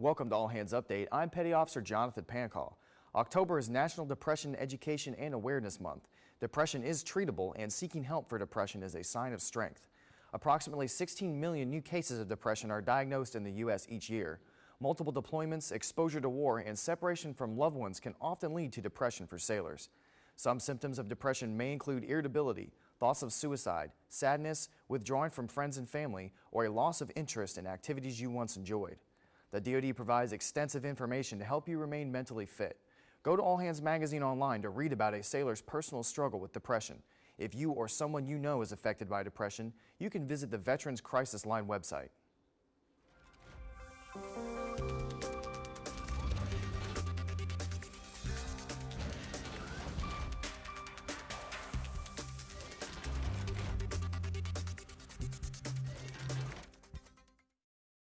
Welcome to All Hands Update. I'm Petty Officer Jonathan Pancall. October is National Depression Education and Awareness Month. Depression is treatable and seeking help for depression is a sign of strength. Approximately 16 million new cases of depression are diagnosed in the U.S. each year. Multiple deployments, exposure to war, and separation from loved ones can often lead to depression for sailors. Some symptoms of depression may include irritability, thoughts of suicide, sadness, withdrawing from friends and family, or a loss of interest in activities you once enjoyed. The DoD provides extensive information to help you remain mentally fit. Go to All Hands Magazine online to read about a sailor's personal struggle with depression. If you or someone you know is affected by depression, you can visit the Veterans Crisis Line website.